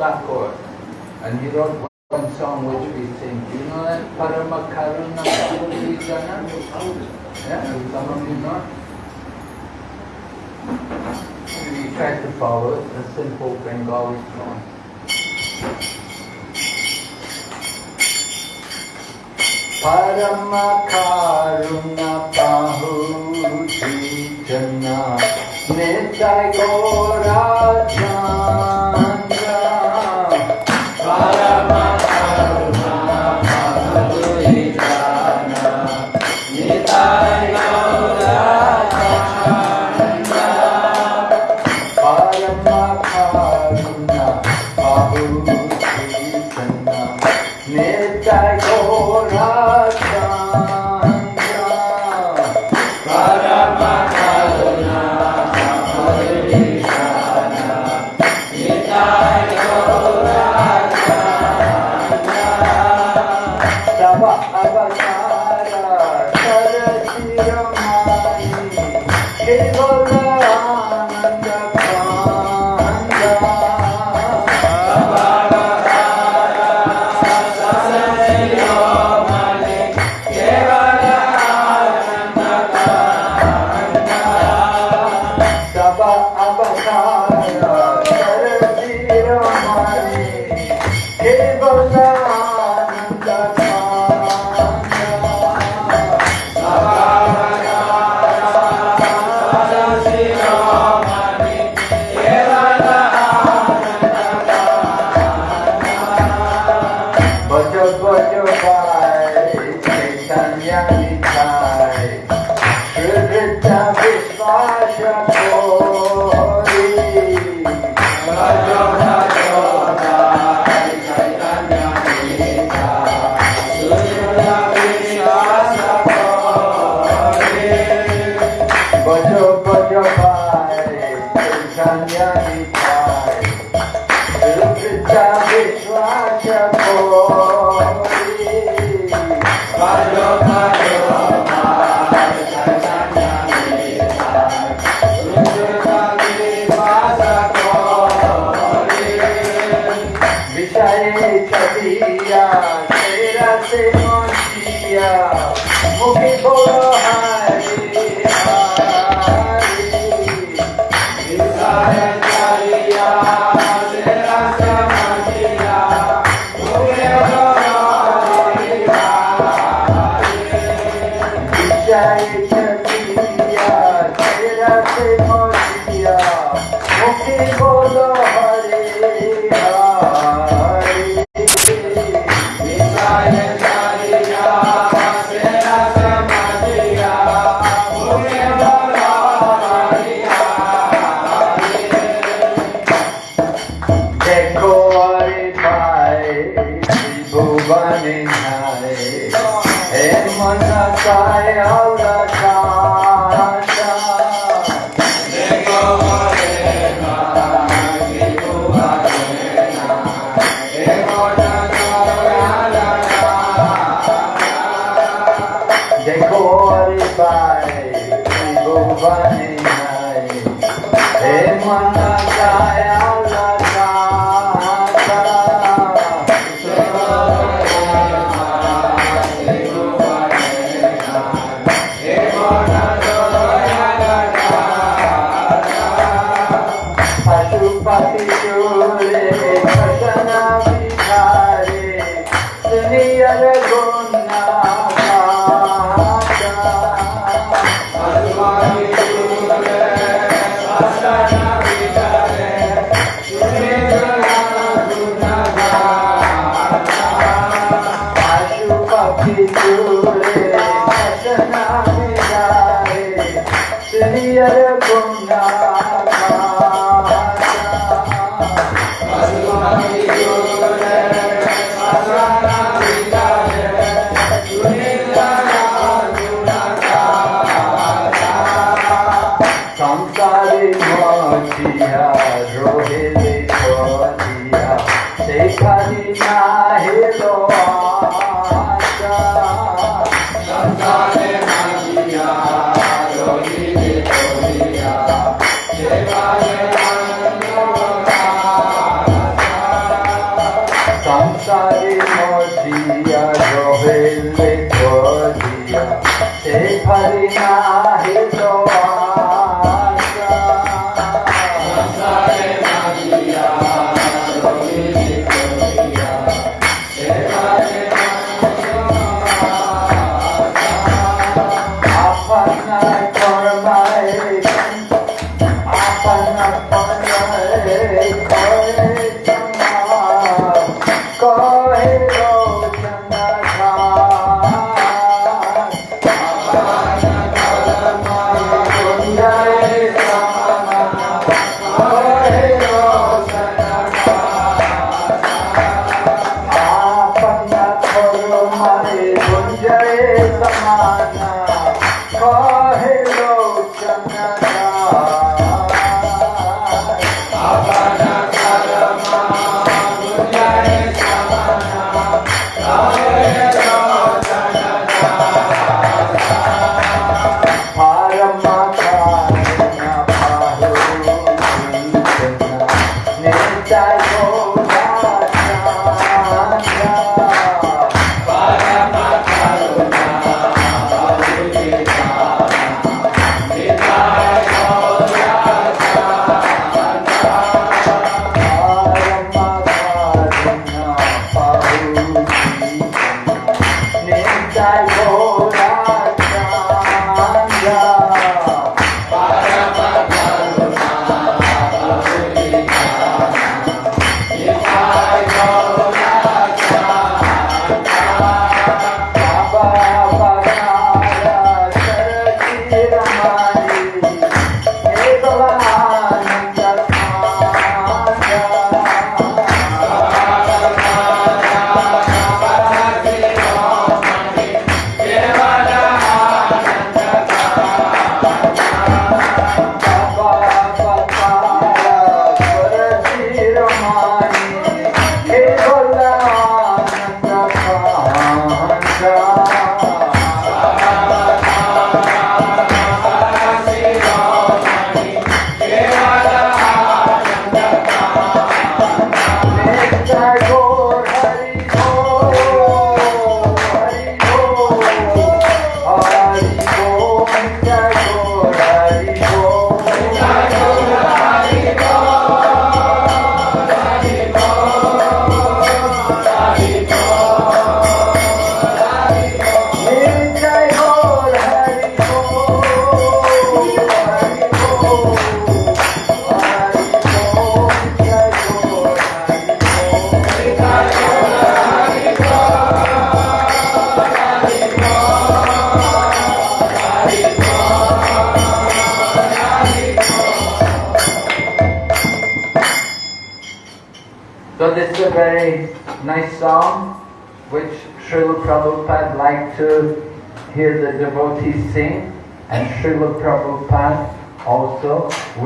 backward. And you wrote one song which we sing, Do you know that? Paramakaruna Bhagavidana? Yeah, some of you know We try to follow it, a simple Bengali song. Paramakaruna Bahudijana Nitai Gorajana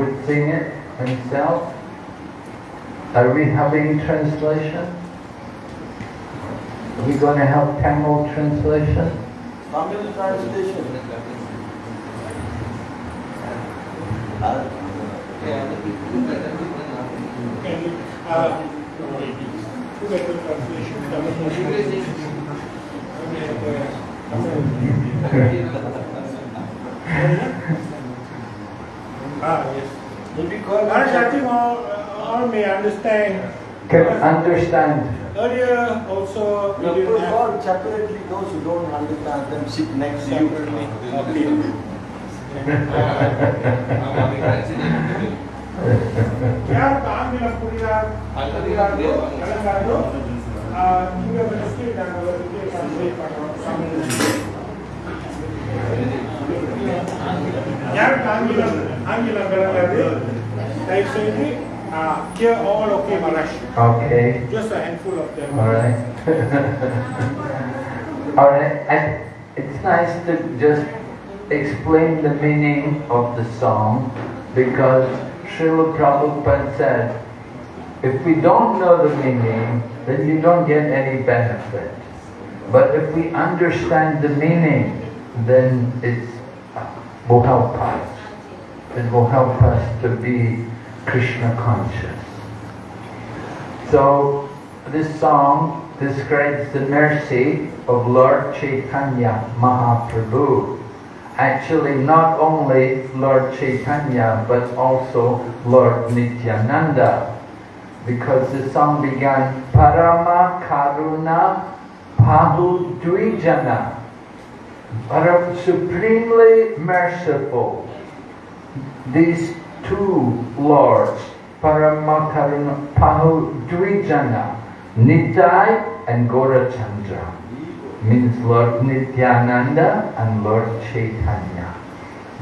would sing it himself. Are we having translation? Are we going to have Tamil translation? Tamil translation. Uh, Uh, who got the translation? Ah, yes. all may understand. Can understand. Earlier also. No, we all separately. Those who don't understand them sit next to you. क्या काम मिला पूरी रात पूरी रात दो अलग कर दो आ यूएफ एसके डालो ये काम नहीं पड़ा सामने யாருக்கு ஆங்கிலம் ஆங்கிலம் விளங்காது தயவு செய்து uh, here all okay Maharaj Okay. just a handful of them Alright. Alright. And it's nice to just explain the meaning of the song because Srila Prabhupada said, if we don't know the meaning, then you don't get any benefit. But if we understand the meaning, then it will help us. It will help us to be Krishna conscious. So this song describes the mercy of Lord Chaitanya Mahaprabhu. Actually, not only Lord Chaitanya, but also Lord Nityananda. Because the song began, Parama Karuna Pahu Dvijana. Param supremely merciful. These two lords, Paramakaruna Pahu Dvijana, Nitai and Gorachandra, means Lord Nityananda and Lord Chaitanya.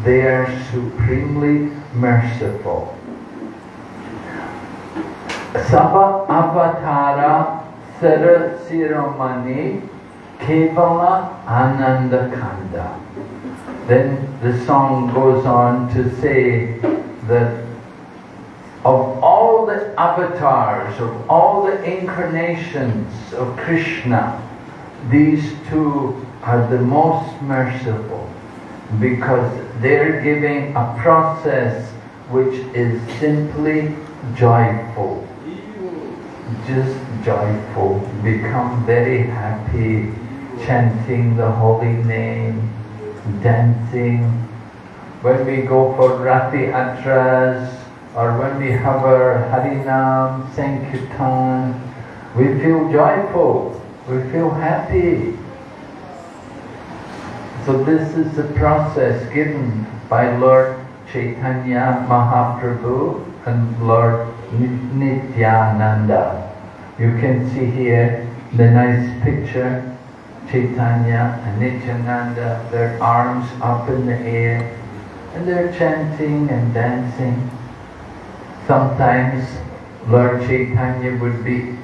They are supremely merciful. Sava Avatara Sarasiromani Kevala Ananda Kanda. Then the song goes on to say that of all the avatars, of all the incarnations of Krishna, these two are the most merciful because they're giving a process which is simply joyful. just joyful, become very happy, chanting the holy name, dancing. When we go for Ratha Yatras, or when we have our Harinam, Sankirtan, we feel joyful, we feel happy. So this is the process given by Lord Chaitanya Mahaprabhu and Lord Nityananda. You can see here the nice picture, Chaitanya and Nityananda, their arms up in the air, and they're chanting and dancing. Sometimes Lord Chaitanya would be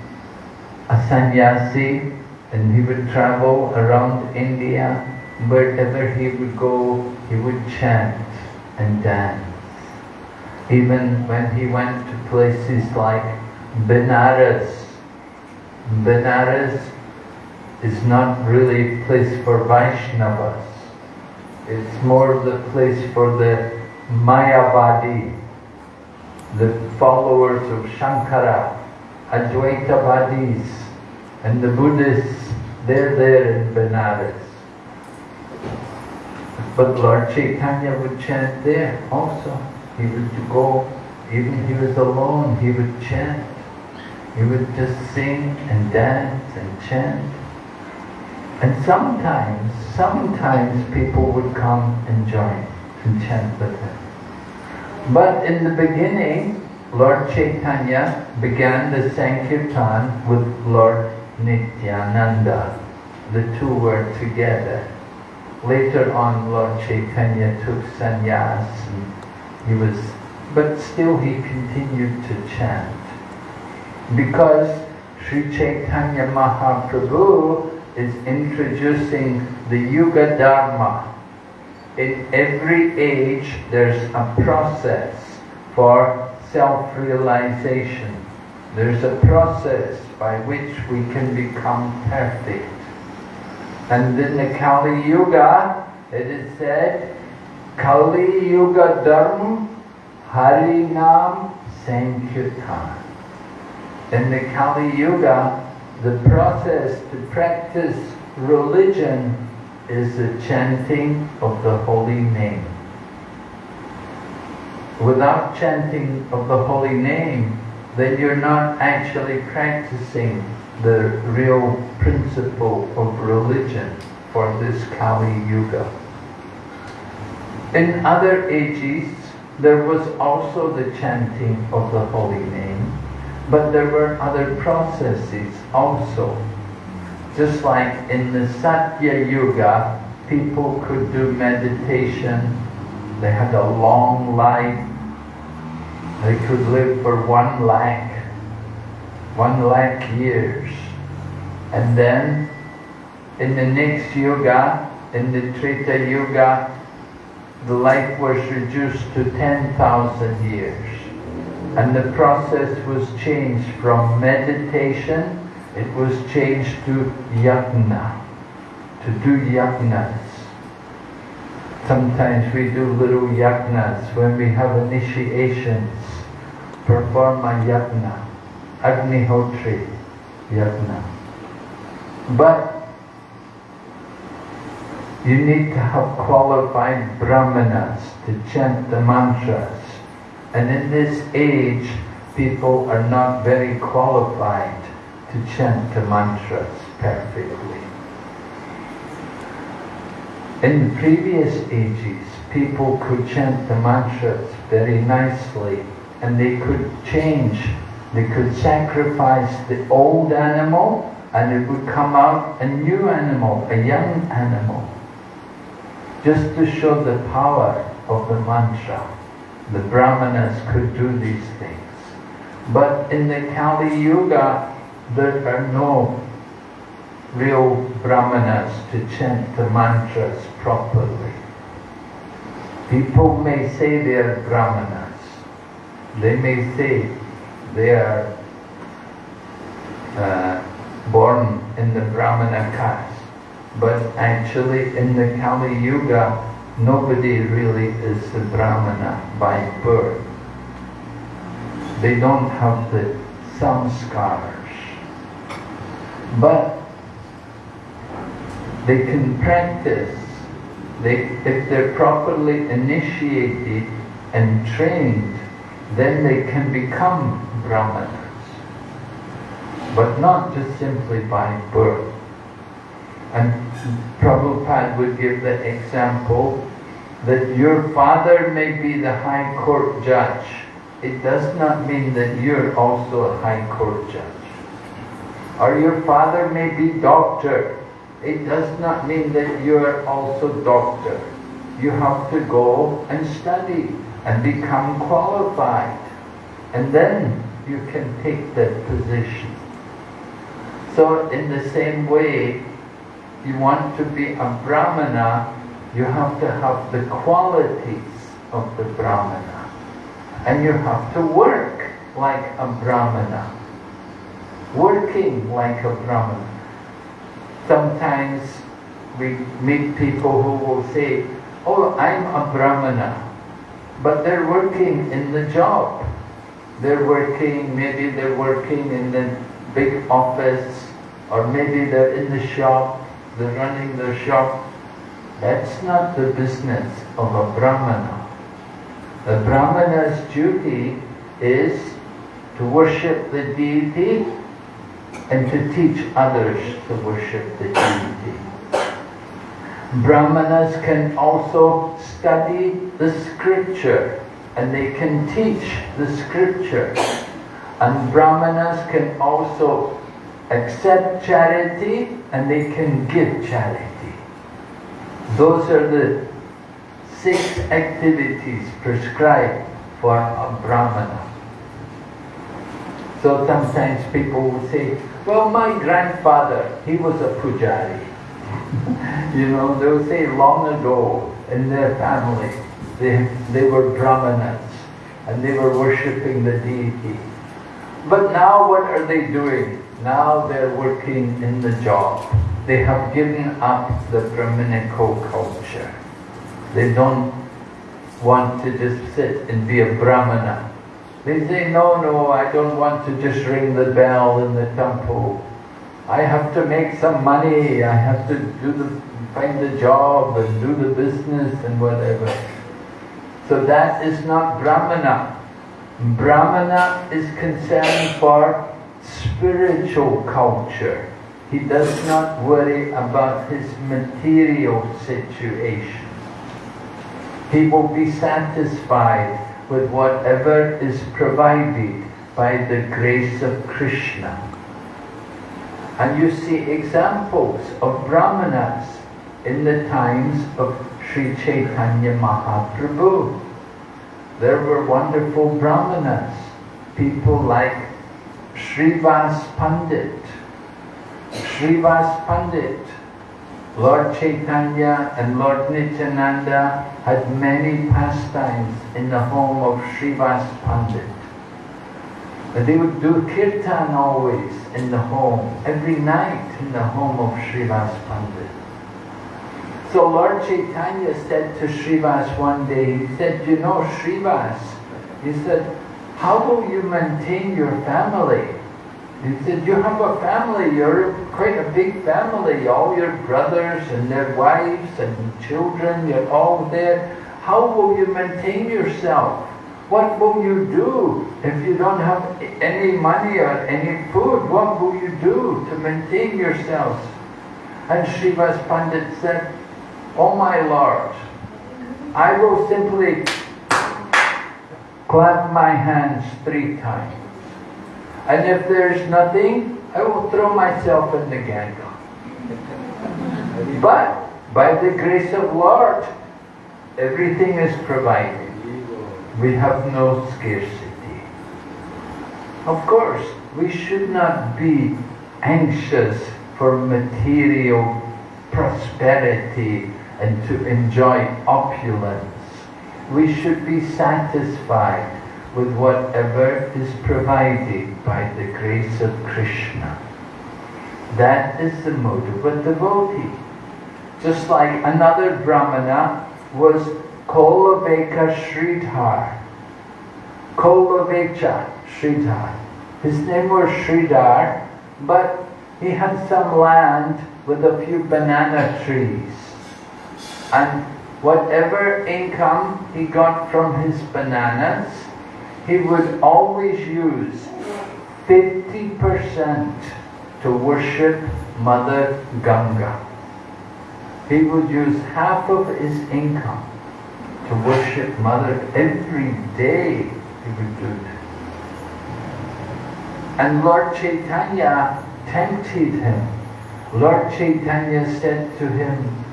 a sannyasi and he would travel around India. Wherever he would go, he would chant and dance. Even when he went to places like Benares, Benares is not really a place for Vaishnavas. It's more the place for the Mayavadi, the followers of Shankara, Advaitavadis, and the Buddhists, they're there in Benares. But Lord Chaitanya would chant there also. He would go, even he was alone, he would chant. He would just sing and dance and chant. And sometimes, sometimes people would come and join and chant with him. But in the beginning, Lord Chaitanya began the Sankirtan with Lord Nityananda. The two were together. Later on, Lord Chaitanya took sannyas. he was, but still he continued to chant. Because Sri Chaitanya Mahaprabhu is introducing the Yuga Dharma. In every age, there's a process for self-realization. There's a process by which we can become perfect. And in the Kali Yuga, it is said, Kali Yuga Dharma Harinam Sankirtan. In the Kali Yuga, the process to practice religion is the chanting of the holy name. Without chanting of the holy name, then you're not actually practicing the real principle of religion for this Kali Yuga. In other ages, there was also the chanting of the holy name, but there were other processes also. Just like in the Satya Yuga, people could do meditation, they had a long life, they could live for one lakh one lakh years. And then in the next yuga, in the Treta Yuga, the life was reduced to 10,000 years. And the process was changed from meditation, it was changed to yajna, to do yajnas. Sometimes we do little yajnas when we have initiations, perform a yajna. Agnihotri Yajna. But you need to have qualified brahmanas to chant the mantras. And in this age, people are not very qualified to chant the mantras perfectly. In previous ages, people could chant the mantras very nicely and they could change they could sacrifice the old animal and it would come out a new animal, a young animal. Just to show the power of the mantra. The brahmanas could do these things. But in the Kali Yuga, there are no real brahmanas to chant the mantras properly. People may say they are brahmanas. They may say they are uh, born in the Brahmana caste. But actually in the Kali Yuga, nobody really is a Brahmana by birth. They don't have the samskars. But they can practice. They, if they're properly initiated and trained, then they can become brahmanas. But not just simply by birth. And Prabhupada would give the example that your father may be the high court judge. It does not mean that you're also a high court judge. Or your father may be doctor. It does not mean that you are also doctor. You have to go and study and become qualified. And then you can take that position. So in the same way, you want to be a Brahmana, you have to have the qualities of the Brahmana. And you have to work like a Brahmana. Working like a Brahmana. Sometimes we meet people who will say, oh, I'm a Brahmana. But they're working in the job. They're working, maybe they're working in the big office, or maybe they're in the shop, they're running the shop. That's not the business of a Brahmana. A Brahmana's duty is to worship the deity and to teach others to worship the deity. Brahmanas can also study the scripture and they can teach the scripture. And Brahmanas can also accept charity and they can give charity. Those are the six activities prescribed for a Brahmana. So sometimes people will say, well, my grandfather, he was a pujari. you know, they will say long ago in their family, they, they were brahmanas and they were worshipping the deity. But now what are they doing? Now they're working in the job. They have given up the Brahminical culture. They don't want to just sit and be a Brahmana. They say, no, no, I don't want to just ring the bell in the temple. I have to make some money, I have to do the, find the job and do the business and whatever. So that is not Brahmana. Brahmana is concerned for spiritual culture. He does not worry about his material situation. He will be satisfied with whatever is provided by the grace of Krishna. And you see examples of brahmanas in the times of Sri Chaitanya Mahaprabhu. There were wonderful brahmanas, people like Srivas Pandit. Srivas Pandit, Lord Chaitanya and Lord Nityananda had many pastimes in the home of Srivas Pandit. And they would do kirtan always in the home, every night in the home of Srivas Pandit. So Lord Chaitanya said to Srivas one day, he said, you know Srivas, he said, how will you maintain your family? He said, you have a family, you're quite a big family, all your brothers and their wives and children, you're all there. How will you maintain yourself? What will you do if you don't have any money or any food? What will you do to maintain yourselves? And Srivas Pandit said, Oh my Lord, I will simply clap my hands three times. And if there's nothing, I will throw myself in the Ganga. But by the grace of Lord, everything is provided. We have no scarcity. Of course, we should not be anxious for material prosperity and to enjoy opulence. We should be satisfied with whatever is provided by the grace of Krishna. That is the mode of devotee. Just like another Brahmana was Kolavecha Sridhar. Kolavecha Sridhar. His name was Sridhar, but he had some land with a few banana trees. And whatever income he got from his bananas, he would always use 50% to worship Mother Ganga. He would use half of his income to worship Mother every day. He would do that. And Lord Chaitanya tempted him. Lord Chaitanya said to him,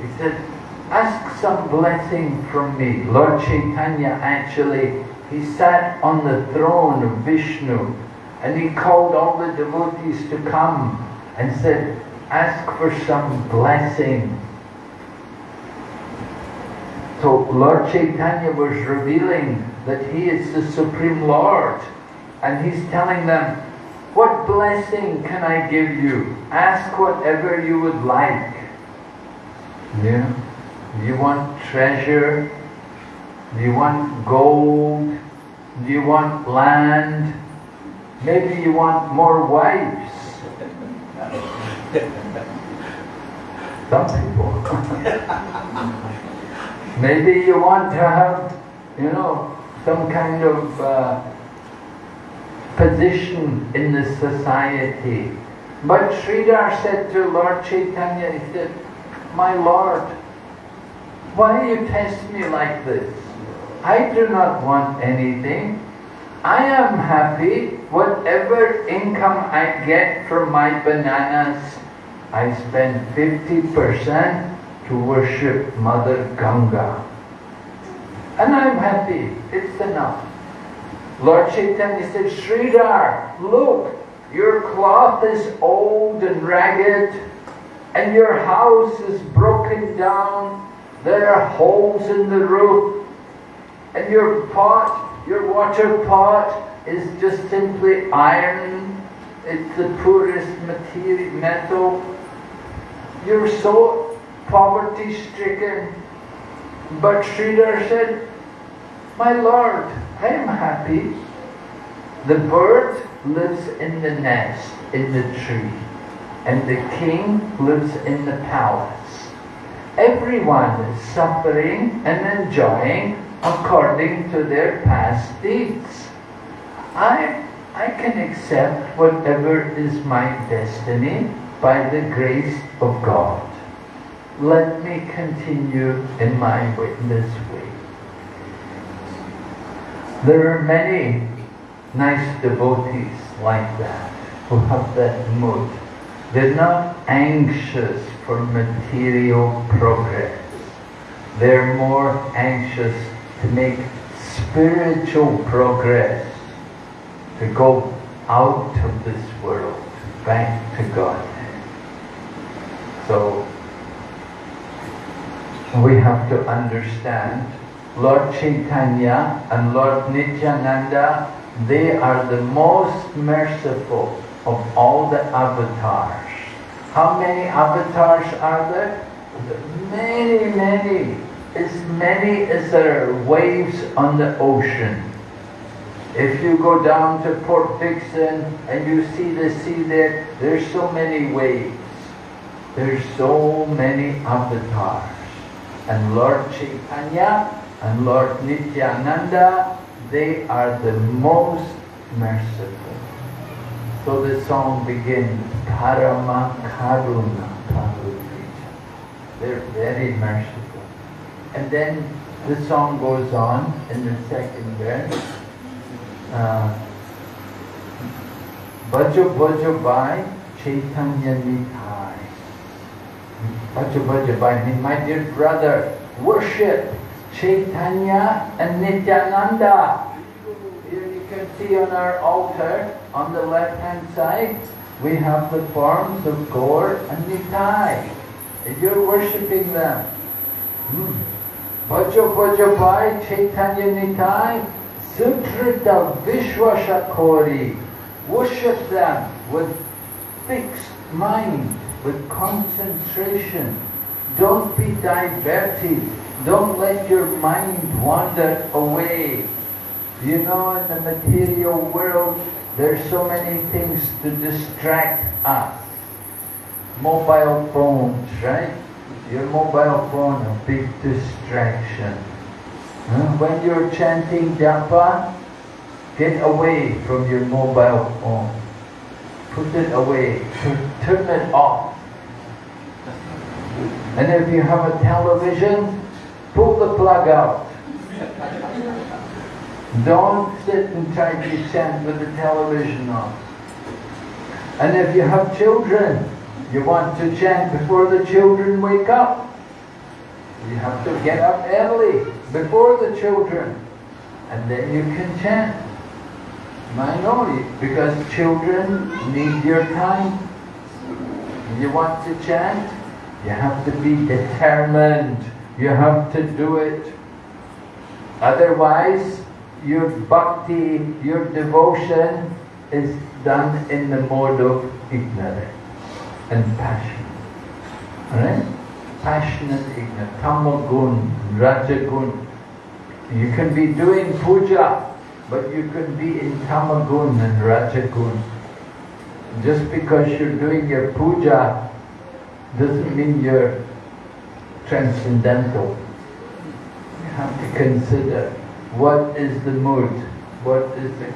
he said, ask some blessing from me. Lord Chaitanya actually, he sat on the throne of Vishnu and he called all the devotees to come and said, ask for some blessing. So Lord Chaitanya was revealing that he is the Supreme Lord and he's telling them, what blessing can I give you? Ask whatever you would like. Yeah? Do you want treasure? Do you want gold? Do you want land? Maybe you want more wives. Some people. Maybe you want to have, you know, some kind of uh, position in the society. But Sridhar said to Lord Chaitanya, he said, My Lord, why do you test me like this? I do not want anything. I am happy. Whatever income I get from my bananas, I spend 50% to worship Mother Ganga. And I'm happy. It's enough. Lord Chaitanya said, Sridhar, look, your cloth is old and ragged, and your house is broken down. There are holes in the roof, and your pot, your water pot, is just simply iron. It's the poorest material, metal. You're so poverty-stricken. But Sridhar said, My Lord, I am happy. The bird lives in the nest, in the tree, and the king lives in the palace. Everyone is suffering and enjoying according to their past deeds. I, I can accept whatever is my destiny by the grace of God. Let me continue in my witness way. There are many nice devotees like that who have that mood. They're not anxious for material progress. They're more anxious to make spiritual progress, to go out of this world, back to God. So, we have to understand Lord Chaitanya and Lord Nityananda, they are the most merciful of all the avatars. How many avatars are there? Many, many. As many as there are waves on the ocean. If you go down to Port Dickson and you see the sea there, there's so many waves. There's so many avatars. And Lord Chaitanya and Lord Nityananda, they are the most merciful. So the song begins, Parama Karuna Prabhupada. They're very merciful. And then the song goes on in the second verse. Uh, Bajo Bajo Bai Chaitanya Nitai. Bajo Bajo Bai means my dear brother, worship Chaitanya and Nityananda. Here you can see on our altar, on the left hand side, we have the forms of Gaur and Nitai. And you're worshipping them. Hmm. Bhai Chaitanya Nitai Sutrita Vishwashakori. Worship them with fixed mind, with concentration. Don't be diverted don't let your mind wander away. You know, in the material world, There's so many things to distract us. Mobile phones, right? Your mobile phone, a big distraction. When you're chanting japa, get away from your mobile phone. Put it away. Turn it off. And if you have a television, pull the plug out. Don't sit and try to chant with the television on. And if you have children, you want to chant before the children wake up. You have to get up early, before the children, and then you can chant. Know, because children need your time. You want to chant, you have to be determined. You have to do it. Otherwise, your bhakti, your devotion is done in the mode of ignorance and passion. Alright? Passionate ignorance. Tamagun, Rajagun. You can be doing puja, but you can be in Tamagun and Rajagun. Just because you're doing your puja doesn't mean you're transcendental. You have to consider what is the mood? What is the...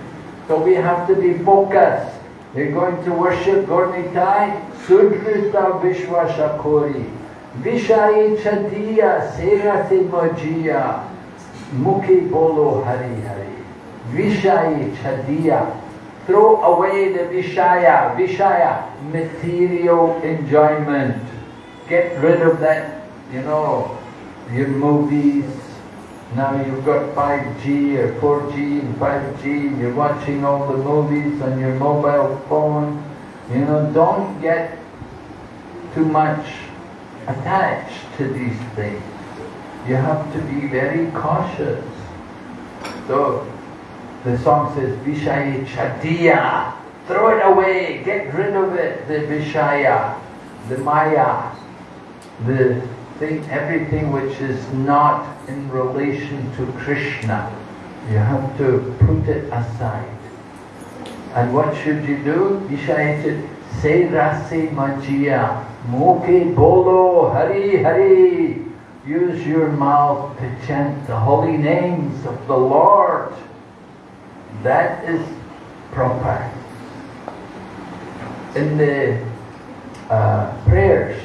So we have to be focused. You're going to worship Gornitai, Sudrita Vishwashakori, Vishai Chadiya Serati Mojiya, Mukhi Bolo Hari Hari, Vishai Chadiya. Throw away the Vishaya, Vishaya, material enjoyment. Get rid of that, you know, your movies, now you've got 5G or 4G and 5G, you're watching all the movies on your mobile phone. You know, don't get too much attached to these things. You have to be very cautious. So the song says, Vishaya Chadiya. Throw it away, get rid of it, the Vishaya, the Maya, the thing, everything which is not in relation to Krishna. You have to put it aside. And what should you do? Vishayachit say rasi majia, moke bolo hari hari. Use your mouth to chant the holy names of the Lord. That is proper. In the uh, prayers,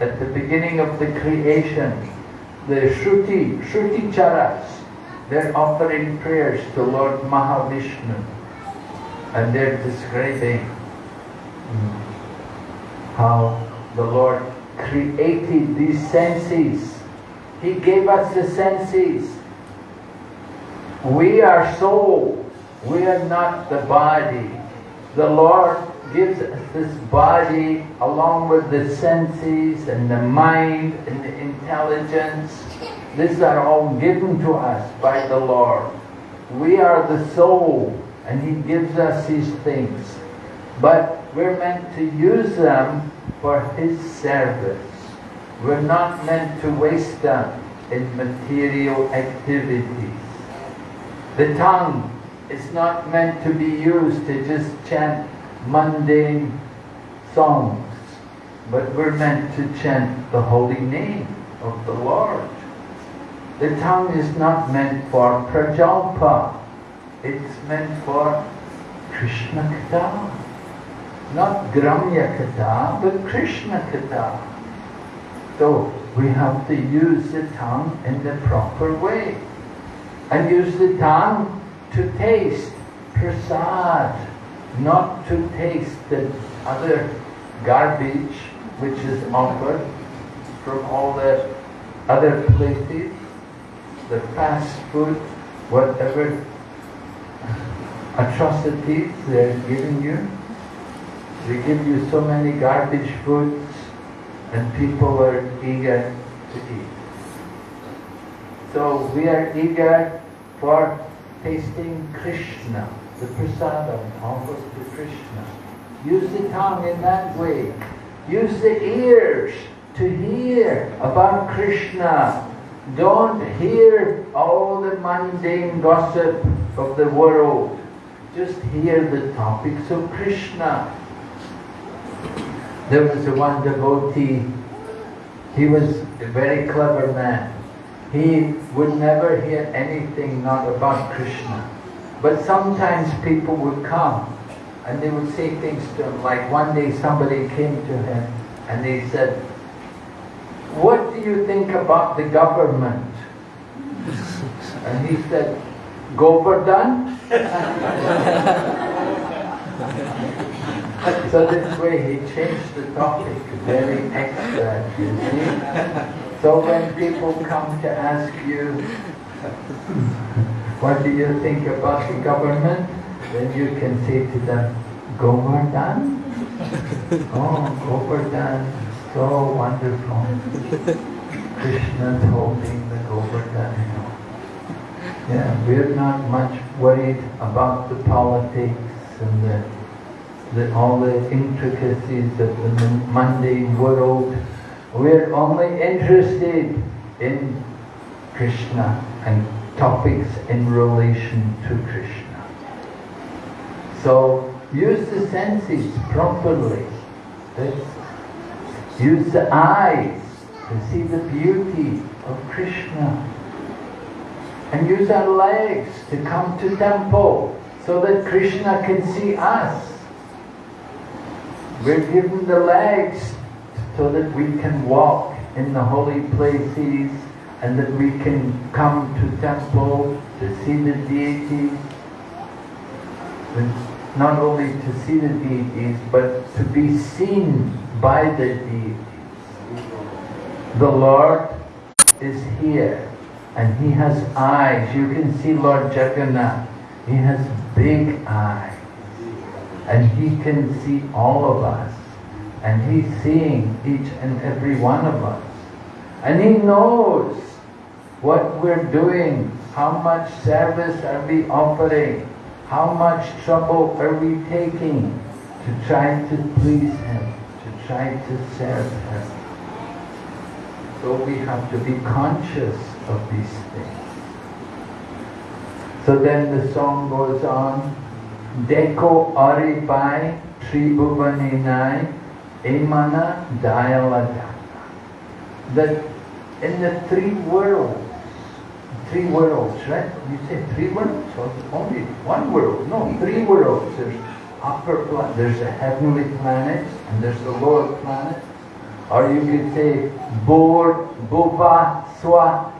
at the beginning of the creation, the Shruti, Shruti Charas, they're offering prayers to Lord Mahavishnu and they're describing how the Lord created these senses. He gave us the senses. We are soul. We are not the body. The Lord gives us this body along with the senses and the mind and the intelligence. These are all given to us by the Lord. We are the soul and He gives us these things. But we're meant to use them for His service. We're not meant to waste them in material activities. The tongue is not meant to be used to just chant mundane songs, but we're meant to chant the holy name of the Lord. The tongue is not meant for prajalpa, it's meant for Krishna Katha. Not Gramya Katha, but Krishna Katha. So we have to use the tongue in the proper way. And use the tongue to taste prasad, not to taste the other garbage which is offered from all the other places, the fast food, whatever atrocities they're giving you. They give you so many garbage foods and people are eager to eat. So we are eager for tasting Krishna, the prasadam offers to Krishna. Use the tongue in that way. Use the ears to hear about Krishna. Don't hear all the mundane gossip of the world. just hear the topics of Krishna. There was one devotee, he was a very clever man. He would never hear anything not about Krishna. But sometimes people would come and they would say things to him, like one day somebody came to him and they said, what do you think about the government? And he said, Govardhan? so this way he changed the topic very extra, you see. So when people come to ask you, what do you think about the government? Then you can say to them, Govardhan? Oh, Govardhan, so wonderful. Krishna's holding the Govardhan hill. Yeah, we're not much worried about the politics and the, the, all the intricacies of the mundane world. We're only interested in Krishna and topics in relation to Krishna. So use the senses properly. use the eyes to see the beauty of Krishna. And use our legs to come to temple so that Krishna can see us. We're given the legs so that we can walk in the holy places and that we can come to temple to see the deities. Not only to see the deities, but to be seen by the deities. The Lord is here and He has eyes. You can see Lord Jagannath. He has big eyes and He can see all of us and He's seeing each and every one of us. And He knows what we're doing, how much service are we offering, how much trouble are we taking to try to please Him, to try to serve Him. So we have to be conscious of these things. So then the song goes on, Deko Aripai Tribhuvaninai Emana Dialadana. That in the three worlds, three worlds, right? You say three worlds? Or only one world? No, three worlds. There's upper planet, there's the heavenly planet, and there's the lower planet. Or you could say Bor, Bhuva, Swa.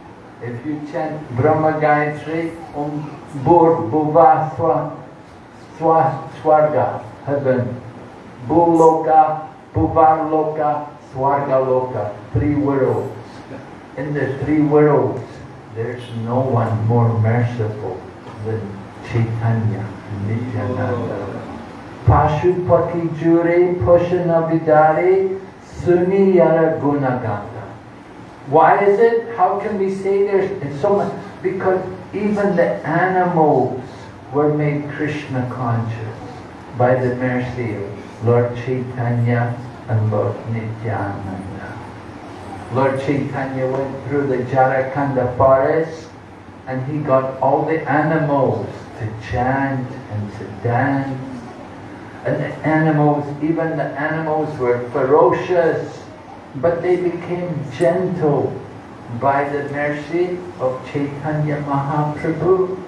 If you chant Brahma Gayatri, Om Bor, Bhuva, Swa, Swa, Swarga, heaven. Bhuloka, Bhuvarloka, Swargaloka, three worlds. In the three worlds, there's no one more merciful than Chaitanya, Nityananda. Pashupati Jure Suni Yara Gunagata. Why is it? How can we say there's so much? Because even the animals were made Krishna conscious by the mercy of Lord Chaitanya and Lord Nityananda. Lord Chaitanya went through the Jharakanda forest and he got all the animals to chant and to dance. And the animals, even the animals were ferocious, but they became gentle by the mercy of Chaitanya Mahaprabhu.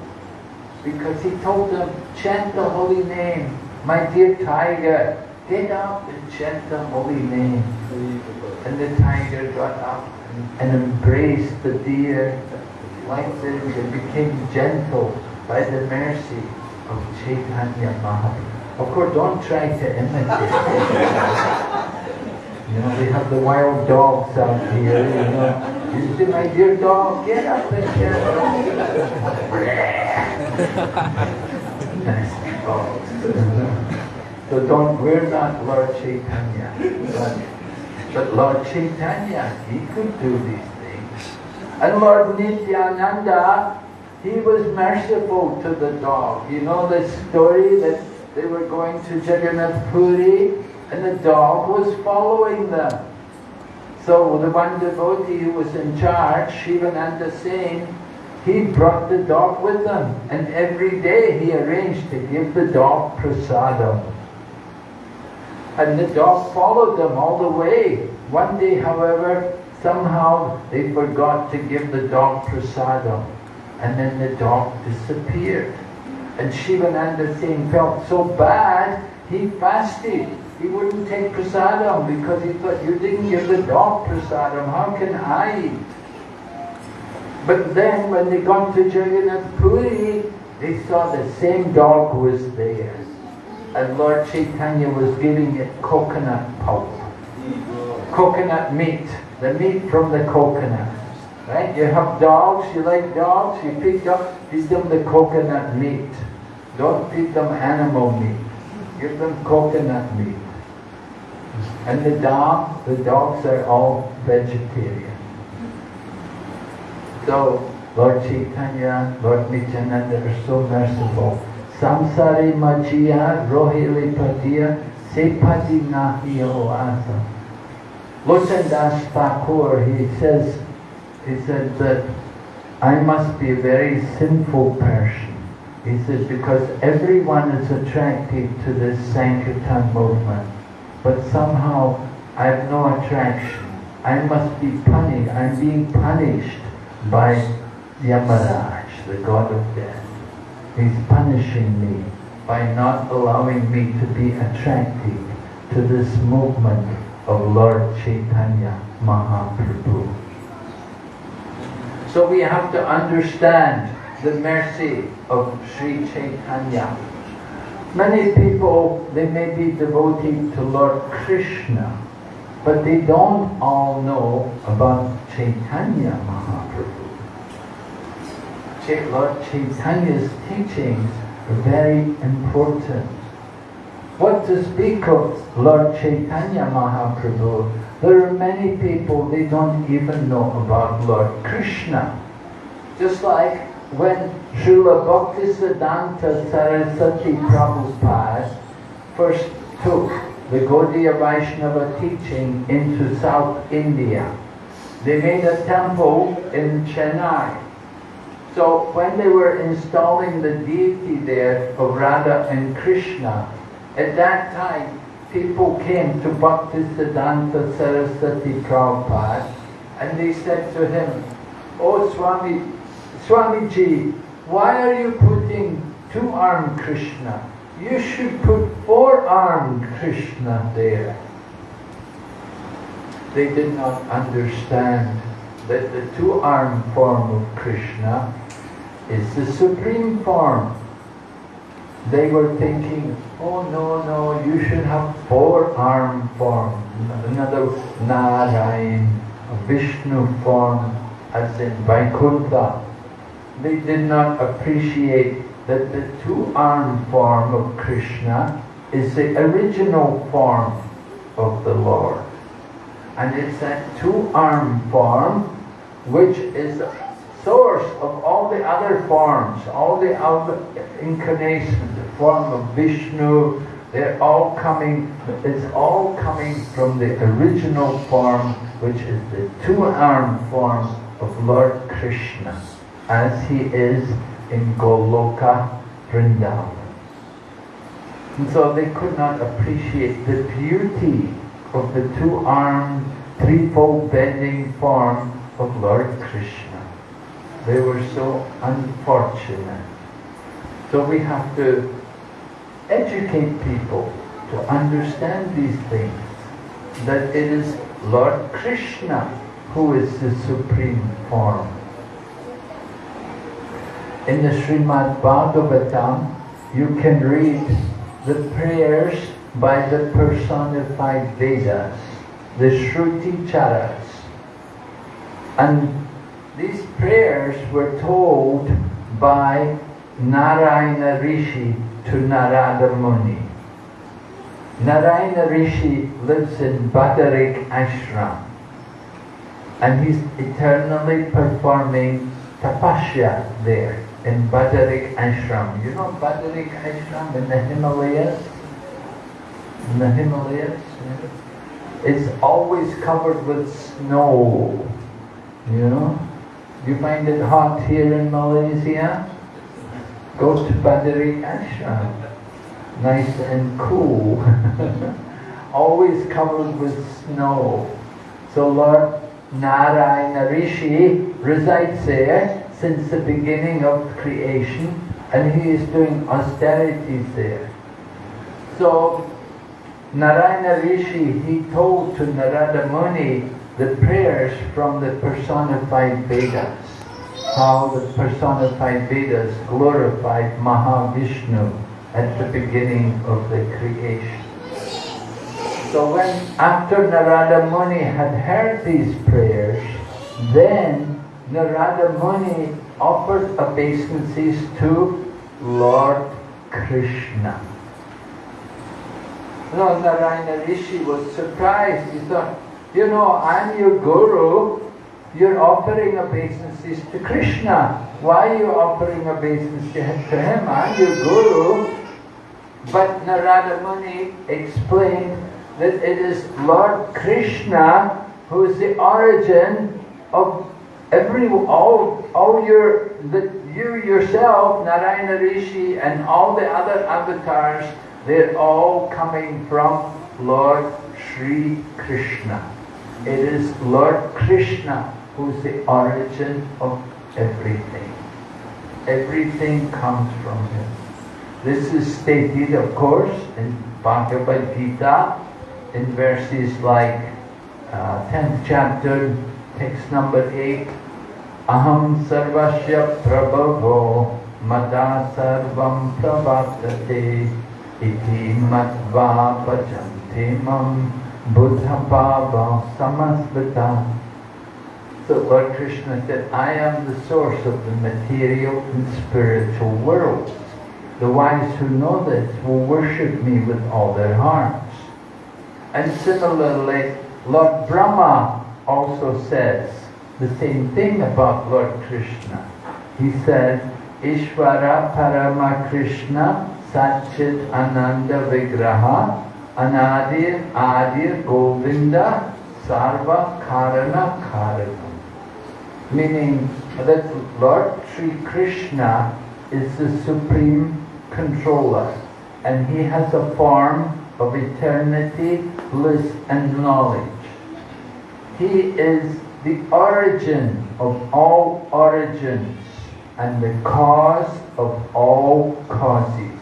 Because he told them, chant the holy name, my dear tiger, get up and chant the holy name. And the tiger got up and, embraced the deer like this and became gentle by the mercy of Chaitanya Mahaprabhu. Of course, don't try to imitate. you know, we have the wild dogs out here, you know. You see my dear dog, get up and chant. Nasty dogs. So don't, we're not Lord Chaitanya. But, but Lord Chaitanya, he could do these things. And Lord Nityananda, he was merciful to the dog. You know the story that they were going to Jagannath Puri and the dog was following them. So the one devotee who was in charge, Shivananda Sena, he brought the dog with him, and every day he arranged to give the dog prasadam. And the dog followed them all the way. One day, however, somehow they forgot to give the dog prasadam, and then the dog disappeared. And Shivananda Sena felt so bad, he fasted. He wouldn't take prasadam because he thought, you didn't give the dog prasadam, how can I eat? But then when they got to Jagannath Puri, they saw the same dog was there. And Lord Chaitanya was giving it coconut pulp. Coconut meat, the meat from the coconut. Right? You have dogs, you like dogs, you feed dogs, feed them the coconut meat. Don't feed them animal meat. Give them coconut meat. And the dog, the dogs are all vegetarian. So, Lord Chaitanya, Lord Nityananda are so merciful. Samsari Majiya Rohili Patiya Sepati Nahi Oasa. Lochan Thakur, he says, he said that I must be a very sinful person. He says, because everyone is attracted to this Sankirtan movement, but somehow I have no attraction. I must be punished. I'm being punished by Yamaraj, the god of death. He's punishing me by not allowing me to be attracted to this movement of Lord Chaitanya Mahaprabhu. So we have to understand the mercy of Sri Chaitanya. Many people, they may be devoted to Lord Krishna, but they don't all know about Chaitanya Mahaprabhu. Lord Chaitanya's teachings are very important. What to speak of Lord Chaitanya Mahaprabhu? There are many people, they don't even know about Lord Krishna. Just like when Srila Bhaktisiddhanta Saraswati Prabhupada first took the Gaudiya Vaishnava teaching into South India. They made a temple in Chennai. So when they were installing the deity there of Radha and Krishna, at that time people came to Bhaktisiddhanta Saraswati Prabhupada and they said to him, Oh Swami, Swamiji, why are you putting two-armed Krishna? You should put four-armed Krishna there. They did not understand that the two-armed form of Krishna is the supreme form. They were thinking, oh no, no, you should have four-armed form. Another Narayan, Vishnu form, as in Vaikuntha. They did not appreciate that the two-armed form of Krishna is the original form of the Lord. And it's that two-armed form which is source of all the other forms, all the other incarnations, the form of Vishnu, they're all coming, it's all coming from the original form, which is the two-armed form of Lord Krishna, as he is in Goloka Vrindavan. And so they could not appreciate the beauty of the two-armed, threefold bending form of Lord Krishna. They were so unfortunate. So we have to educate people to understand these things. That it is Lord Krishna who is the supreme form. In the Srimad Bhagavatam, you can read the prayers by the personified Vedas, the Shruti Charas. And these prayers were told by Narayana Rishi to Narada Muni. Narayana Rishi lives in Badarikashram and he's eternally performing tapasya there in Badarikashram. You know Badarik Ashram in the Himalayas? In the Himalayas? It's always covered with snow, you know? You find it hot here in Malaysia? Go to Badari Ashram. Nice and cool. Always covered with snow. So Lord Narayana Rishi resides there since the beginning of creation and he is doing austerities there. So Narayana Rishi, he told to Narada Muni the prayers from the personified Vedas, how the personified Vedas glorified Mahavishnu at the beginning of the creation. So when, after Narada Muni had heard these prayers, then Narada Muni offered obeisances to Lord Krishna. Lord Narayana Rishi was surprised. He thought, you know, I'm your guru. You're offering obeisances to Krishna. Why are you offering obeisances to him? I'm your guru. But Narada Muni explained that it is Lord Krishna who is the origin of every all all your that you yourself, Narayana Rishi, and all the other avatars, they're all coming from Lord Sri Krishna. It is Lord Krishna who's the origin of everything. Everything comes from him. This is stated, of course, in Bhagavad Gita, in verses like uh, 10th chapter, text number 8, Aham sarvasya prabhavo mada sarvam pravartate iti matva pajanti mam buddha samasvita. So Lord Krishna said, I am the source of the material and spiritual worlds. The wise who know this will worship me with all their hearts. And similarly, Lord Brahma also says the same thing about Lord Krishna. He says, Ishvara Parama Krishna Satchit Ananda Vigraha Anadir Adir Govinda Sarva Karana Karana. Meaning that Lord Sri Krishna is the supreme controller and he has a form of eternity, bliss and knowledge. He is the origin of all origins and the cause of all causes.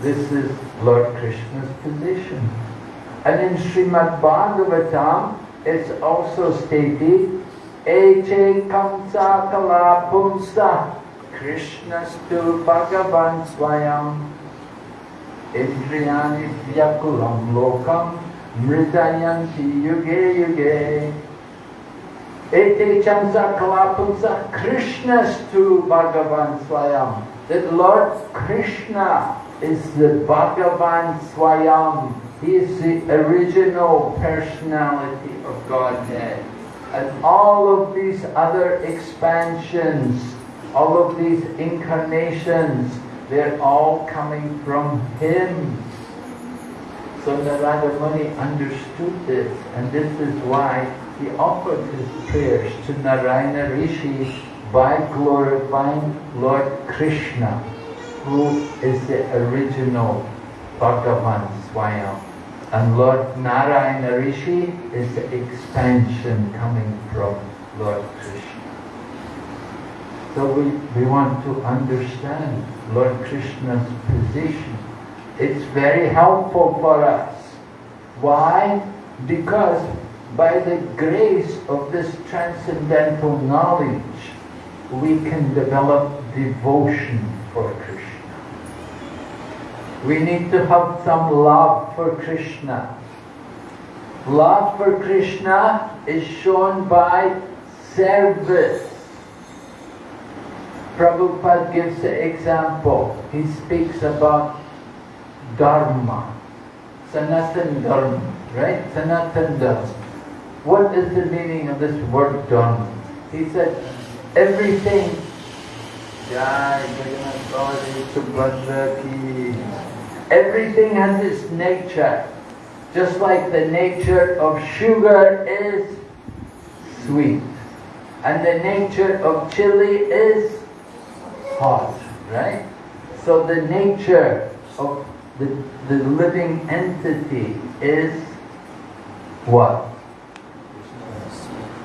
This is Lord Krishna's position. And in Srimad Bhagavatam, it's also stated, Eche kamsa kala pumsa Krishnastu Bhagavan Swayam Indriyani Vyakulam Lokam Mridayanti Yuge Yuge Ete Chamsa Kalapumsa Krishnastu Bhagavan Swayam That Lord Krishna is the Bhagavan Swayam. He is the original personality of Godhead. And all of these other expansions all of these incarnations, they're all coming from Him. So Narada Muni understood this, and this is why he offered his prayers to Narayana Rishi by glorifying Lord Krishna, who is the original Bhagavan Swayam. And Lord Narayana Rishi is the expansion coming from Lord Krishna. So we, we want to understand Lord Krishna's position. It's very helpful for us. Why? Because by the grace of this transcendental knowledge, we can develop devotion for Krishna. We need to have some love for Krishna. Love for Krishna is shown by service. Prabhupada gives the example. He speaks about Dharma, Sanatan Dharma, right? Sanatan Dharma. What is the meaning of this word Dharma? He said, everything Everything has its nature. Just like the nature of sugar is sweet. And the nature of chili is hot, right? So the nature of the, the living entity is what?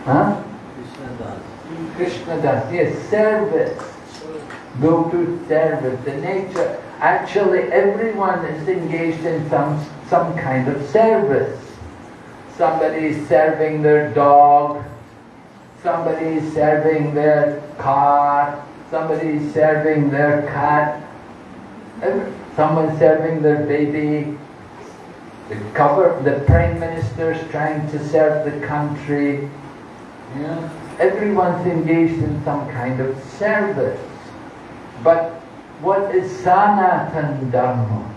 Huh? Krishna Das. Krishna Das, yes, service. Go to service. The nature. Actually, everyone is engaged in some some kind of service. Somebody is serving their dog. Somebody is serving their car. Somebody is serving their cat. Someone serving their baby. The cover, the prime minister is trying to serve the country. Yeah. Everyone's engaged in some kind of service. But what is Sanatan Dharma?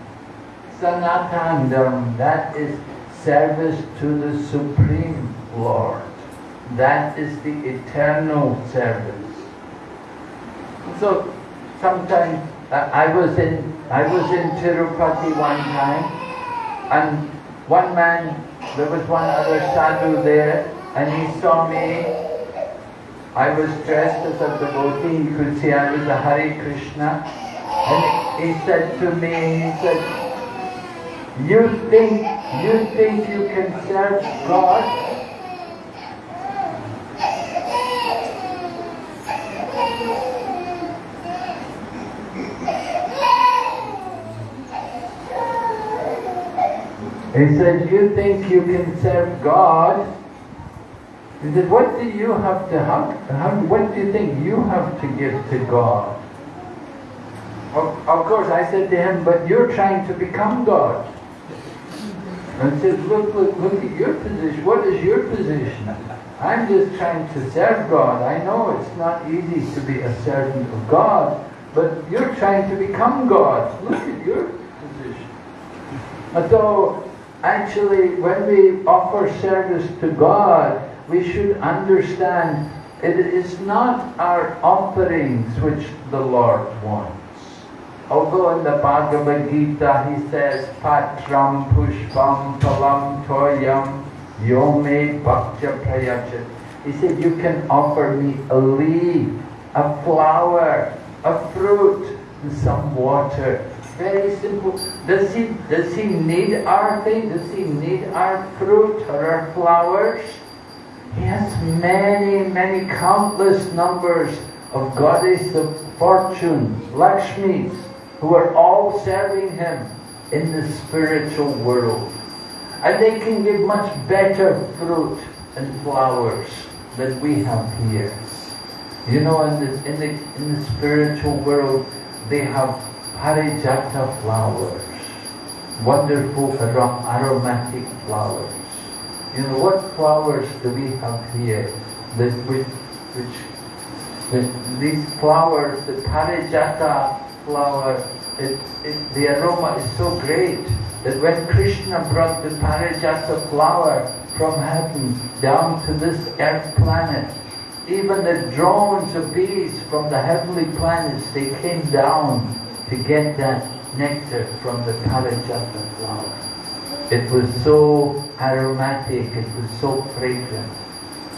Sanatan Dharma, that is service to the Supreme Lord. That is the eternal service. So sometimes uh, I was in I was in Tirupati one time and one man there was one other sadhu there and he saw me I was dressed as a devotee, he could see I was a Hare Krishna and he said to me, he said, you think, you think you can serve God? He said, you think you can serve God? He said, what do you have to have, what do you think you have to give to God? Of, course, I said to him, but you're trying to become God. And I said, look, look, look at your position. What is your position? I'm just trying to serve God. I know it's not easy to be a servant of God, but you're trying to become God. Look at your position. And so, actually, when we offer service to God, we should understand it is not our offerings which the Lord wants. Although in the Bhagavad Gita he says, Patram Pushpam Palam Toyam Yome Bhaktya Prayachat. He said, you can offer me a leaf, a flower, a fruit, and some water. Very simple. Does he, does he need our thing? Does he need our fruit or our flowers? He has many, many countless numbers of goddess of fortune, Lakshmis, who are all serving him in the spiritual world. And they can give much better fruit and flowers than we have here. You know, in the, in the, in the spiritual world, they have parijata flowers, wonderful aromatic flowers. You know, what flowers do we have here that which, which, which these flowers, the parijata flower, it, it, the aroma is so great that when Krishna brought the parijata flower from heaven down to this earth planet, even the drones of bees from the heavenly planets, they came down to get that nectar from the parijata flower. It was so aromatic, it was so fragrant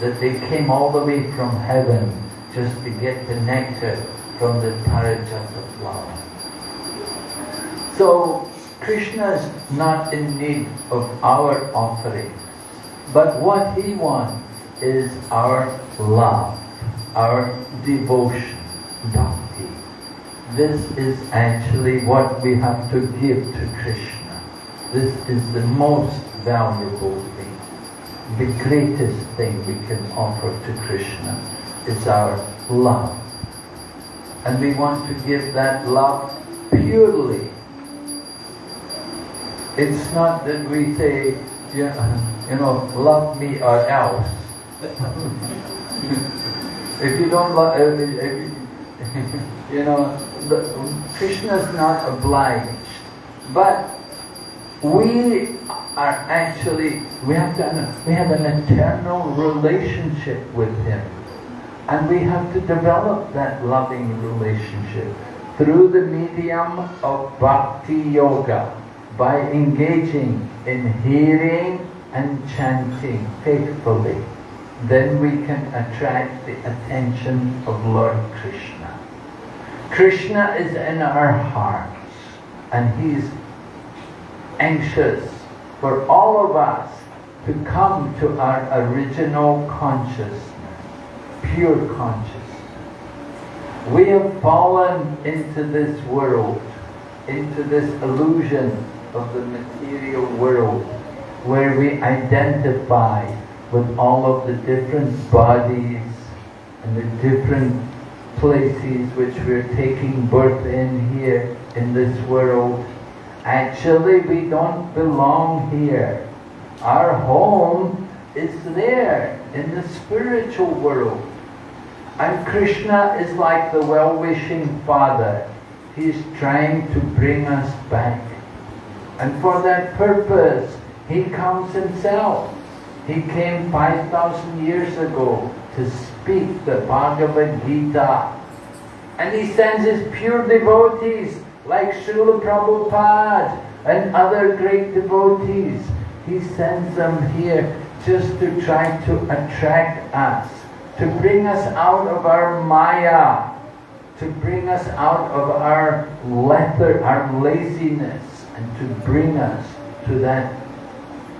that they came all the way from heaven just to get the nectar from the parijata So Krishna is not in need of our offering, but what he wants is our love, our devotion, bhakti. This is actually what we have to give to Krishna. This is the most valuable thing. The greatest thing we can offer to Krishna is our love. And we want to give that love purely. It's not that we say, yeah, you know, love me or else. if you don't love, uh, if, you know, the, Krishna is not obliged. But we are actually, we have, to, we have an eternal relationship with Him. And we have to develop that loving relationship through the medium of Bhakti Yoga by engaging in hearing and chanting faithfully then we can attract the attention of Lord Krishna. Krishna is in our hearts and He's anxious for all of us to come to our original consciousness, pure consciousness. We have fallen into this world, into this illusion of the material world, where we identify with all of the different bodies and the different places which we're taking birth in here in this world. Actually, we don't belong here. Our home is there in the spiritual world. And Krishna is like the well-wishing father. He's trying to bring us back. And for that purpose, he comes himself. He came 5,000 years ago to speak the Bhagavad Gita. And he sends his pure devotees like Srila Prabhupada and other great devotees. He sends them here just to try to attract us, to bring us out of our maya, to bring us out of our lethargy, our laziness, and to bring us to that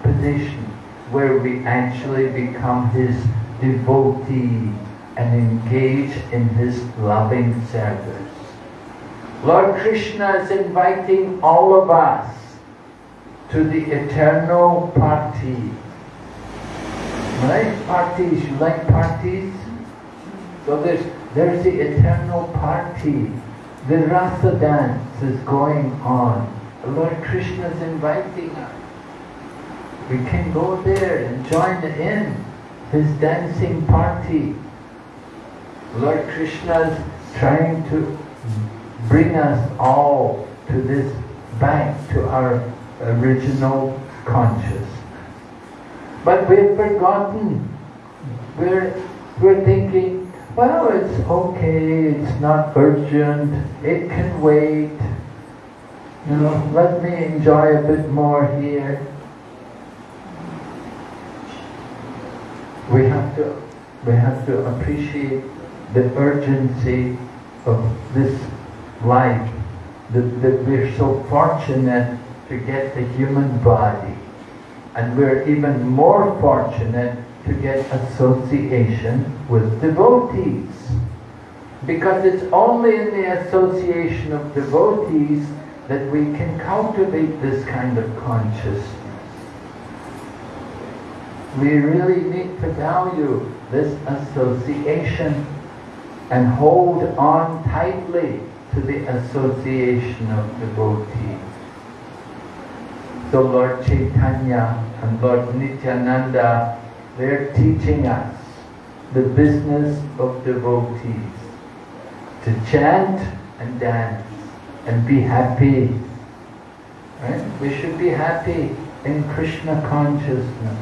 position where we actually become his devotee and engage in his loving service. Lord Krishna is inviting all of us to the eternal party. Right? Parties, you like parties? So there's, there's the eternal party. The Rasa dance is going on. Lord Krishna is inviting us. We can go there and join in his dancing party. Lord Krishna is trying to bring us all to this, back to our original consciousness. But we've forgotten. We're, we're thinking, well, it's okay, it's not urgent, it can wait. You know, let me enjoy a bit more here. We have to, we have to appreciate the urgency of this life, that, that we're so fortunate to get the human body. And we're even more fortunate to get association with devotees. Because it's only in the association of devotees that we can cultivate this kind of consciousness. We really need to value this association and hold on tightly to the association of devotees. So Lord Chaitanya and Lord Nityananda, they're teaching us the business of devotees, to chant and dance and be happy. Right? We should be happy in Krishna consciousness.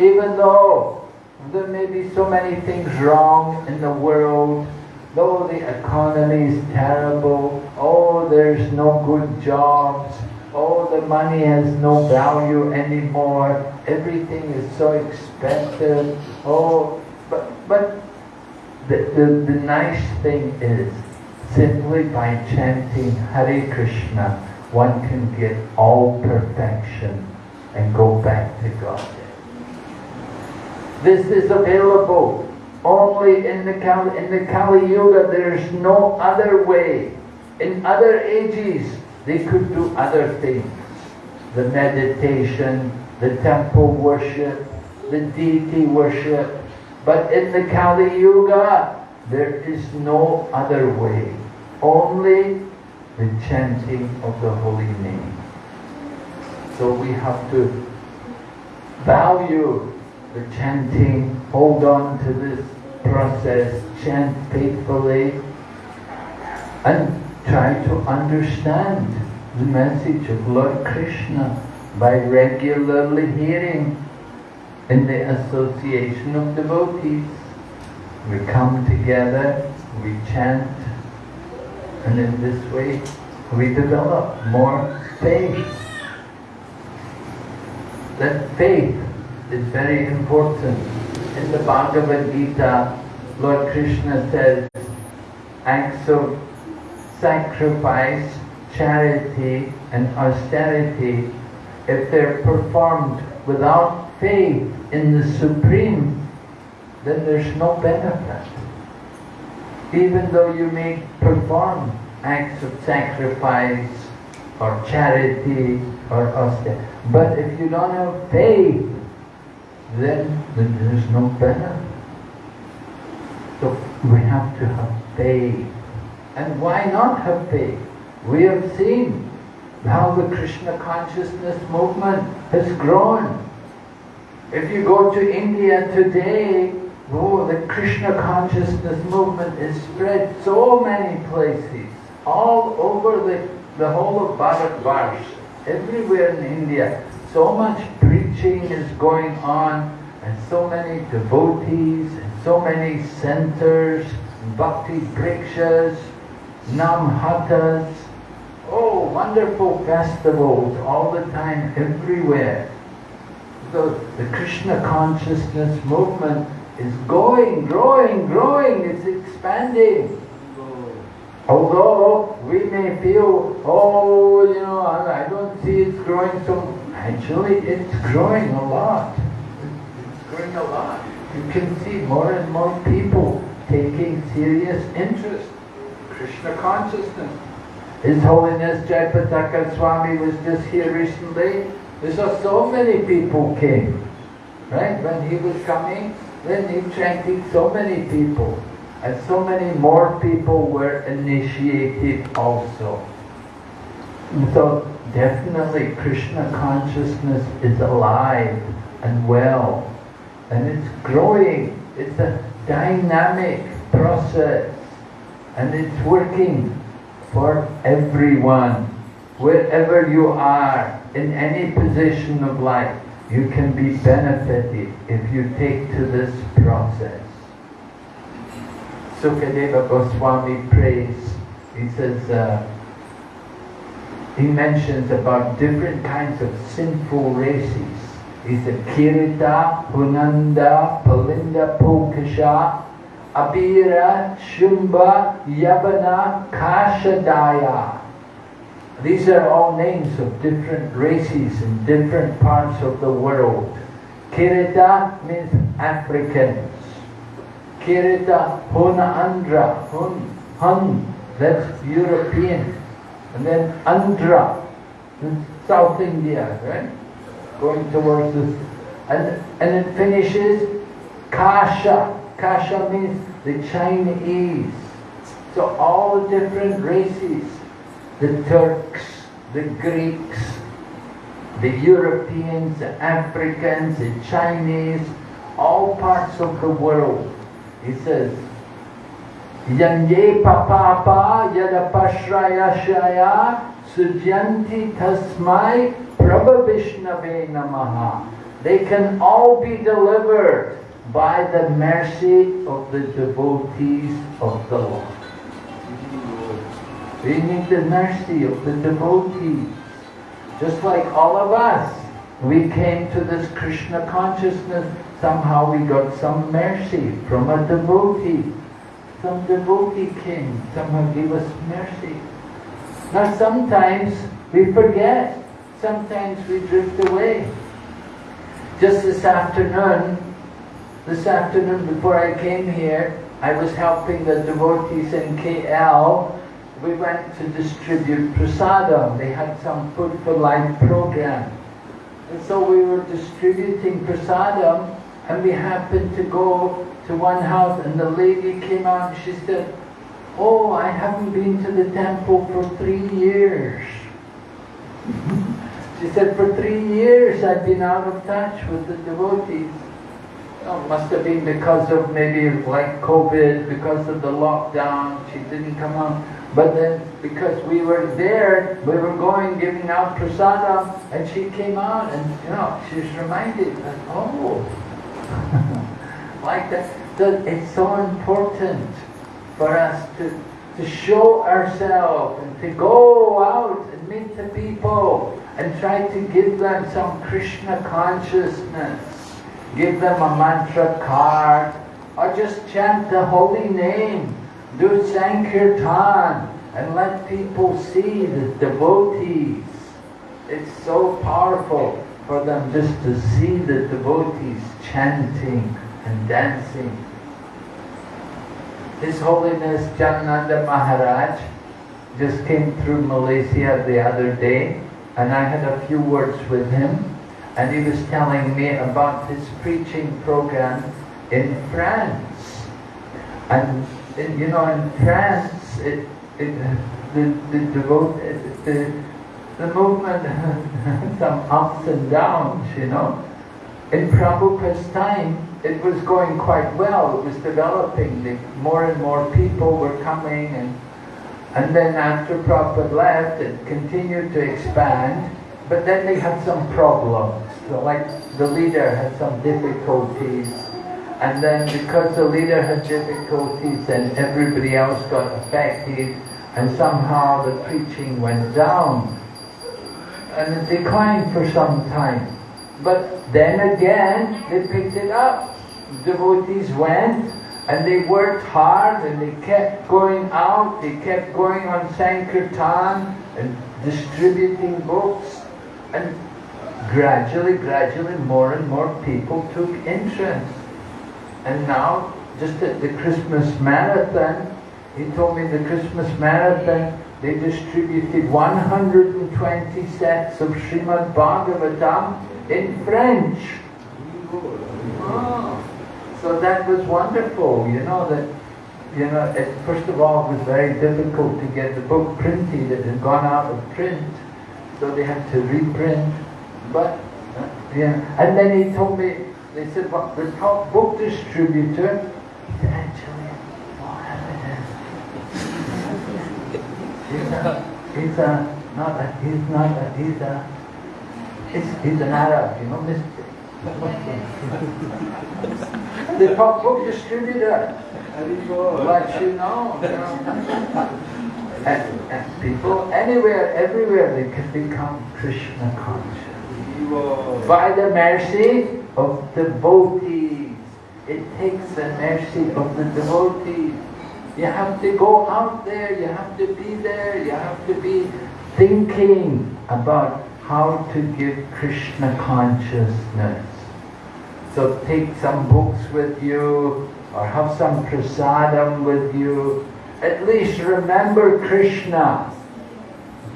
Even though there may be so many things wrong in the world, though the economy is terrible, oh there's no good jobs, oh the money has no value anymore, everything is so expensive, oh, but, but the, the, the nice thing is, simply by chanting Hare Krishna, one can get all perfection and go back to God. This is available only in the Kali, in the Kali Yuga. There's no other way. In other ages, they could do other things. The meditation, the temple worship, the deity worship. But in the Kali Yuga, there is no other way. Only the chanting of the holy name. So we have to value the chanting, hold on to this process, chant faithfully, and try to understand the message of Lord Krishna by regularly hearing in the association of devotees. We come together, we chant, and in this way we develop more faith. That faith is very important. in the Bhagavad Gita, Lord Krishna says, acts of sacrifice, charity and austerity, if they're performed without faith in the Supreme, then there's no benefit. Even though you may perform acts of sacrifice or charity or austerity, but if you don't have faith, then, then there's no benefit. So we have to have faith. And why not have faith? We have seen how the Krishna consciousness movement has grown. If you go to India today, oh, the Krishna consciousness movement is spread so many places, all over the, the whole of Bharatvarsh, everywhere in India. So much preaching is going on, and so many devotees, and so many centers, bhakti brikshas, namhatas, oh, wonderful festivals all the time, everywhere. So the Krishna consciousness movement is going, growing, growing, it's expanding. Although we may feel, oh, you know, I, don't see it's growing so, actually it's growing a lot. It's growing a lot. You can see more and more people taking serious interest in Krishna consciousness. His Holiness Jayapataka Swami was just here recently. We saw so many people came. Right? When he was coming, then he chanted so many people. And so many more people were initiated also. So definitely Krishna consciousness is alive and well. And it's growing. It's a dynamic process. And it's working for everyone. Wherever you are, in any position of life, you can be benefited if you take to this process. Sukadeva Goswami prays, he says, uh, he mentions about different kinds of sinful races. He said, Kirita, Hunanda, Palinda, Pulkasha, Abira, Shumba, Yavana, Kashadaya. These are all names of different races in different parts of the world. Kirita means Africans. Kirita Huna Andhra, Hun, Hun, that's European. And then Andhra, South India, right? Going towards this. And, and it finishes Kasha. Kasha means the Chinese. So all the different races, the Turks, the Greeks, the Europeans, the Africans, the Chinese, all parts of the world he says, Yanye papapa yadapashraya shaya sujanti tasmai prabhavishnave namaha. They can all be delivered by the mercy of the devotees of the Lord. We need the mercy of the devotees. Just like all of us, we came to this Krishna consciousness somehow we got some mercy from a devotee. Some devotee came, somehow gave us mercy. Now sometimes we forget, sometimes we drift away. Just this afternoon, this afternoon before I came here, I was helping the devotees in KL. We went to distribute prasadam. They had some food for life program. And so we were distributing prasadam and we happened to go to one house and the lady came out and she said, Oh, I haven't been to the temple for three years. she said, for three years I've been out of touch with the devotees. Oh, must have been because of maybe like COVID, because of the lockdown, she didn't come out. But then because we were there, we were going giving out prasada, and she came out and you know, she was reminded that, oh, like that. It's so important for us to, to show ourselves and to go out and meet the people and try to give them some Krishna consciousness. Give them a mantra card, or just chant the holy name, do Sankirtan, and let people see the devotees. It's so powerful for them just to see the devotees chanting and dancing. His Holiness Janananda Maharaj just came through Malaysia the other day and I had a few words with him and he was telling me about his preaching program in France. And in, you know, in France, it, it, the, the, devote, the, the movement had some ups and downs, you know. In Prabhupada's time, it was going quite well. It was developing. The, more and more people were coming and and then after Prabhupada left, it continued to expand, but then they had some problems. So like the leader had some difficulties, and then because the leader had difficulties, then everybody else got affected, and somehow the preaching went down. And it declined for some time. But then again, they picked it up. Devotees went, and they worked hard and they kept going out, they kept going on Sankirtan and distributing books. And gradually, gradually, more and more people took interest. And now, just at the Christmas marathon, he told me the Christmas marathon, they distributed 120 sets of Srimad Bhagavatam in French. Oh. So that was wonderful, you know, that, you know, it, first of all, it was very difficult to get the book printed. It had gone out of print, so they had to reprint. But, yeah, and then he told me, they said, well, the top book distributor, said, actually, Mohammedan. he's a, he's a, not a, he's not a, he's a, he's, he's an Arab, you know, Mr the top book distributor. Know. You know. And, and, people anywhere, everywhere, they can become Krishna conscious. By the mercy of devotees. It takes the mercy of the devotees. You have to go out there, you have to be there, you have to be thinking about how to give Krishna consciousness. So take some books with you or have some prasadam with you. At least remember Krishna.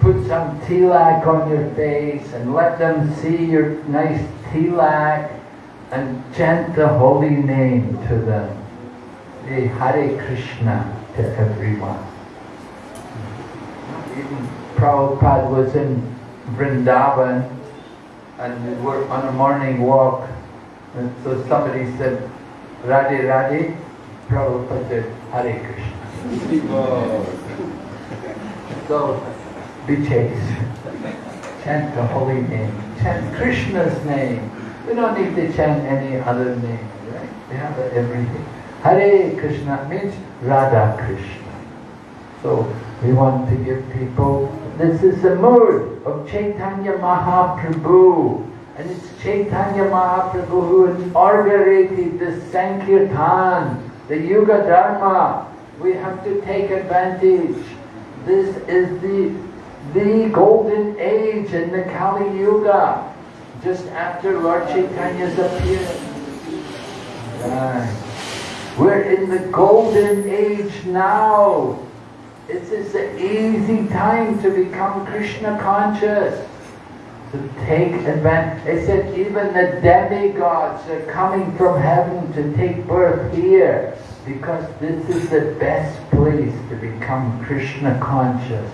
Put some tilak on your face and let them see your nice tilak and chant the holy name to them. Say Hare Krishna to everyone. Even Prabhupada was in Vrindavan and we were on a morning walk and so somebody said, Radhe Radhe, Prabhupada said, Hare Krishna. Oh. so, be chaste. Chant the holy name. Chant Krishna's name. We don't need to chant any other name, right? We have everything. Hare Krishna means Radha Krishna. So we want to give people, this is the mood of Chaitanya Mahaprabhu. And it's Chaitanya Mahaprabhu who inaugurated the Sankirtan, the Yuga Dharma. We have to take advantage. This is the, the golden age in the Kali Yuga, just after Lord Chaitanya's appearance. Right. We're in the golden age now. This is the easy time to become Krishna conscious to take advantage. They said even the demigods are coming from heaven to take birth here because this is the best place to become Krishna conscious,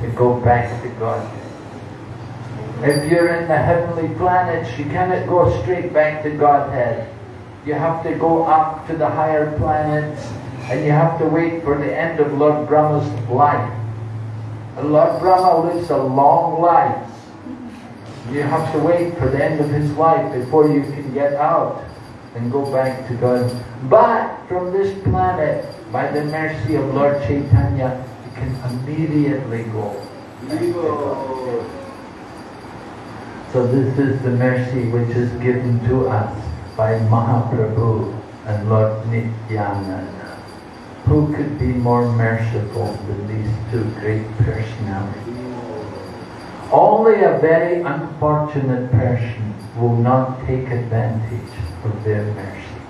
to go back to God. If you're in the heavenly planets, you cannot go straight back to Godhead. You have to go up to the higher planets and you have to wait for the end of Lord Brahma's life. And Lord Brahma lives a long life. You have to wait for the end of his life before you can get out and go back to God. But from this planet, by the mercy of Lord Chaitanya, can immediately go. So this is the mercy which is given to us by Mahaprabhu and Lord Nityananda. Who could be more merciful than these two great personalities? Only a very unfortunate person will not take advantage of their mercy.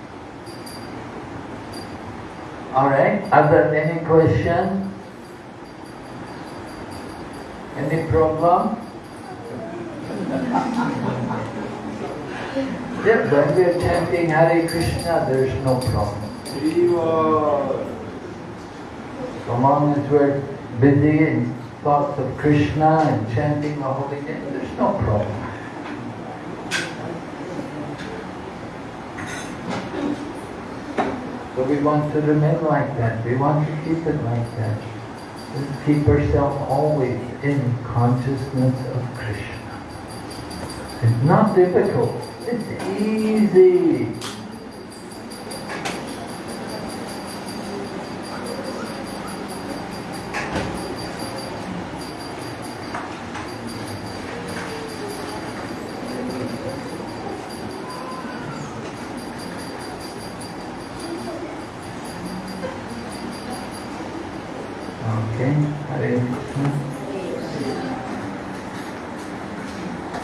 Alright, are there any questions? Any problem? Yeah, when we are chanting Hare Krishna, there's no problem. So long as we're busy in thoughts of Krishna and chanting the holy name, there's no problem. So we want to remain like that. We want to keep it like that. Keep ourselves always in consciousness of Krishna. It's not difficult. It's easy.